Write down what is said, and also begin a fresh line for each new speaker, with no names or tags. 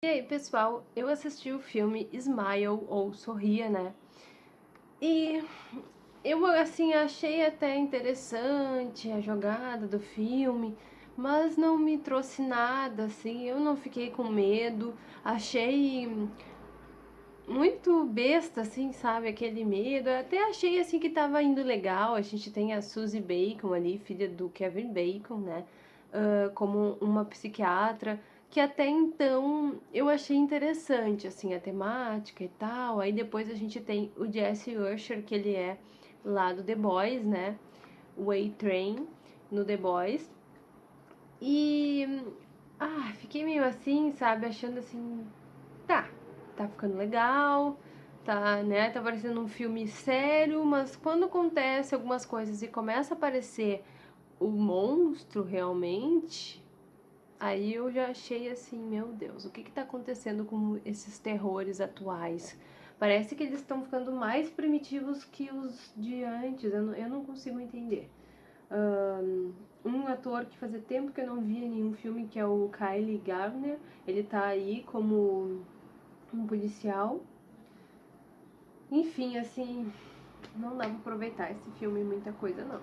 E aí, pessoal, eu assisti o filme Smile, ou Sorria, né? E eu, assim, achei até interessante a jogada do filme, mas não me trouxe nada, assim, eu não fiquei com medo, achei muito besta, assim, sabe, aquele medo, eu até achei, assim, que tava indo legal, a gente tem a Suzy Bacon ali, filha do Kevin Bacon, né, uh, como uma psiquiatra, que até então eu achei interessante, assim, a temática e tal. Aí depois a gente tem o Jesse Usher, que ele é lá do The Boys, né? O A-Train no The Boys. E. Ah, fiquei meio assim, sabe? Achando assim. Tá, tá ficando legal, tá, né? Tá parecendo um filme sério, mas quando acontece algumas coisas e começa a aparecer o monstro realmente Aí eu já achei assim, meu Deus, o que está acontecendo com esses terrores atuais? Parece que eles estão ficando mais primitivos que os de antes, eu não, eu não consigo entender. Um, um ator que fazia tempo que eu não via nenhum filme, que é o Kylie Gardner, ele tá aí como um policial. Enfim, assim, não dá pra aproveitar esse filme muita coisa não.